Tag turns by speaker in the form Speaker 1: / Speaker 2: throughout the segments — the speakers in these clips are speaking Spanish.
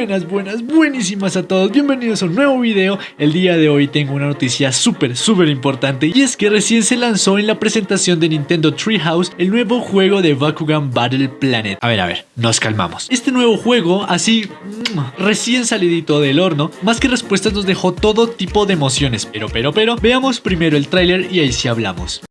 Speaker 1: Buenas, buenas, buenísimas a todos, bienvenidos a un nuevo video. El día de hoy tengo una noticia súper, súper importante Y es que recién se lanzó en la presentación de Nintendo Treehouse El nuevo juego de Bakugan Battle Planet. A ver, a ver, nos calmamos. Este nuevo juego, así, mm, recién salidito del horno Más que respuestas nos dejó todo tipo de emociones. Pero, pero, pero, veamos primero el tráiler y ahí sí hablamos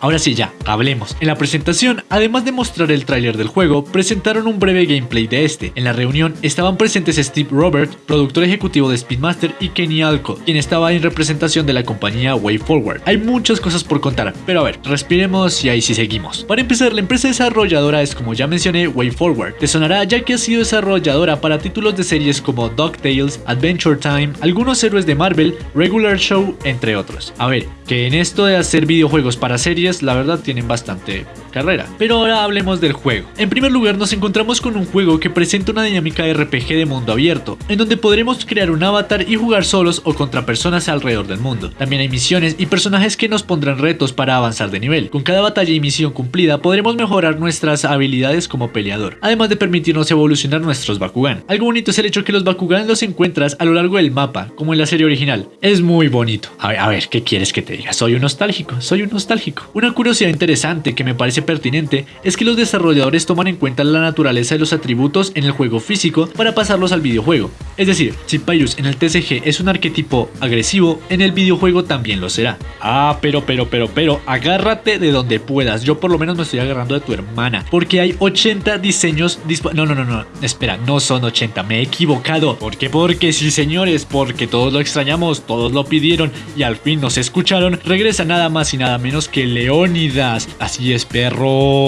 Speaker 1: Ahora sí ya, hablemos. En la presentación, además de mostrar el tráiler del juego, presentaron un breve gameplay de este. En la reunión estaban presentes Steve Robert, productor ejecutivo de Speedmaster, y Kenny Alco, quien estaba en representación de la compañía WayForward. Hay muchas cosas por contar, pero a ver, respiremos y ahí sí seguimos. Para empezar, la empresa desarrolladora es como ya mencioné WayForward. Te sonará ya que ha sido desarrolladora para títulos de series como DuckTales, Adventure Time, algunos héroes de Marvel, Regular Show, entre otros. A ver, que en esto de hacer videojuegos para series, la verdad tienen bastante carrera. Pero ahora hablemos del juego. En primer lugar nos encontramos con un juego que presenta una dinámica RPG de mundo abierto, en donde podremos crear un avatar y jugar solos o contra personas alrededor del mundo. También hay misiones y personajes que nos pondrán retos para avanzar de nivel. Con cada batalla y misión cumplida podremos mejorar nuestras habilidades como peleador, además de permitirnos evolucionar nuestros Bakugan. Algo bonito es el hecho que los Bakugan los encuentras a lo largo del mapa, como en la serie original. Es muy bonito. A ver, a ver, ¿qué quieres que te diga? Soy un nostálgico, soy un nostálgico. Una curiosidad interesante que me parece pertinente es que los desarrolladores toman en cuenta la naturaleza de los atributos en el juego físico para pasarlos al videojuego. Es decir, si Pyrus en el TCG es un arquetipo agresivo, en el videojuego también lo será. Ah, pero, pero, pero, pero, agárrate de donde puedas. Yo por lo menos me estoy agarrando de tu hermana, porque hay 80 diseños No, no, no, no, espera, no son 80, me he equivocado. ¿Por qué? Porque sí, señores, porque todos lo extrañamos, todos lo pidieron y al fin nos escucharon. Regresa nada más y nada menos que Leónidas. Así es, perro.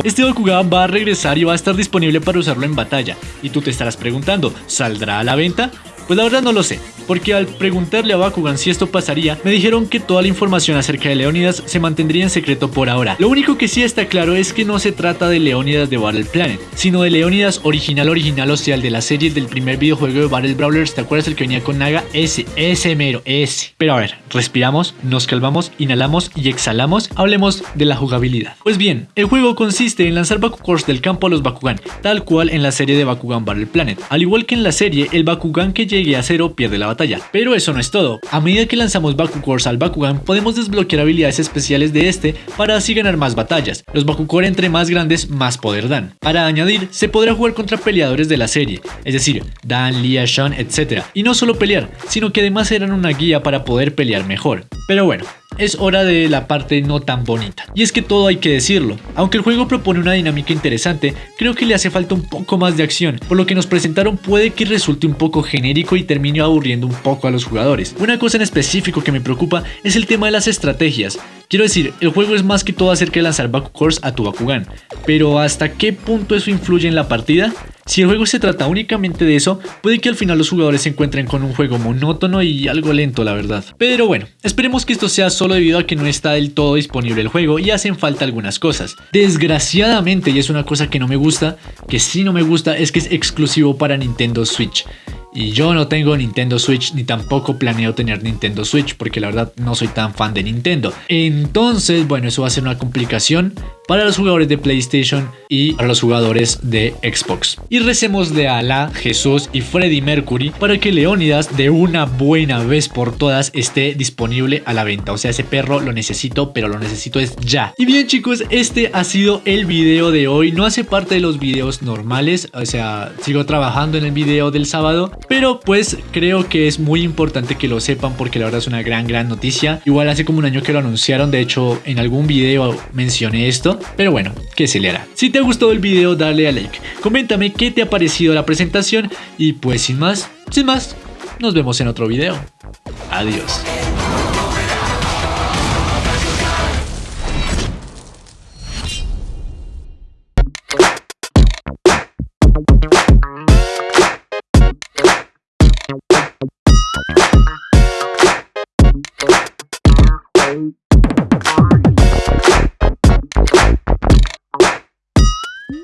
Speaker 1: Este Bakugan va a regresar y va a estar disponible para usarlo en batalla. Y tú te estarás preguntando, ¿saldrá a la venta? Pues la verdad no lo sé, porque al preguntarle a Bakugan si esto pasaría, me dijeron que toda la información acerca de Leónidas se mantendría en secreto por ahora. Lo único que sí está claro es que no se trata de Leónidas de Battle Planet, sino de Leónidas original original, o sea, el de la serie del primer videojuego de Battle Brawlers, ¿te acuerdas el que venía con Naga? Ese, ese mero, ese. Pero a ver, respiramos, nos calmamos, inhalamos y exhalamos, hablemos de la jugabilidad. Pues bien, el juego consiste en lanzar Bakugors del campo a los Bakugan, tal cual en la serie de Bakugan Battle Planet. Al igual que en la serie, el Bakugan que llegue a cero pierde la batalla. Pero eso no es todo. A medida que lanzamos Bakugors al Bakugan, podemos desbloquear habilidades especiales de este para así ganar más batallas. Los Bakugor entre más grandes, más poder dan. Para añadir, se podrá jugar contra peleadores de la serie, es decir, Dan, Lia, Sean, etc. Y no solo pelear, sino que además eran una guía para poder pelear mejor. Pero bueno, es hora de la parte no tan bonita. Y es que todo hay que decirlo. Aunque el juego propone una dinámica interesante, creo que le hace falta un poco más de acción. Por lo que nos presentaron puede que resulte un poco genérico y termine aburriendo un poco a los jugadores. Una cosa en específico que me preocupa es el tema de las estrategias. Quiero decir, el juego es más que todo acerca de lanzar Bakugors a tu Bakugan. Pero ¿hasta qué punto eso influye en la partida? Si el juego se trata únicamente de eso, puede que al final los jugadores se encuentren con un juego monótono y algo lento la verdad. Pero bueno, esperemos que esto sea solo debido a que no está del todo disponible el juego y hacen falta algunas cosas. Desgraciadamente, y es una cosa que no me gusta, que sí no me gusta, es que es exclusivo para Nintendo Switch. Y yo no tengo Nintendo Switch ni tampoco planeo tener Nintendo Switch porque la verdad no soy tan fan de Nintendo. Entonces, bueno, eso va a ser una complicación para los jugadores de PlayStation y para los jugadores de Xbox. Y recemos de Alá, Jesús y Freddie Mercury para que Leónidas de una buena vez por todas esté disponible a la venta. O sea, ese perro lo necesito, pero lo necesito es ya. Y bien chicos, este ha sido el video de hoy. No hace parte de los videos normales, o sea, sigo trabajando en el video del sábado, pero pues creo que es muy importante que lo sepan porque la verdad es una gran, gran noticia. Igual hace como un año que lo anunciaron, de hecho en algún video mencioné esto. Pero bueno, ¿qué se le hará? Si te ha gustado el video, dale a like. Coméntame qué te ha parecido la presentación y pues sin más, sin más, nos vemos en otro video. Adiós.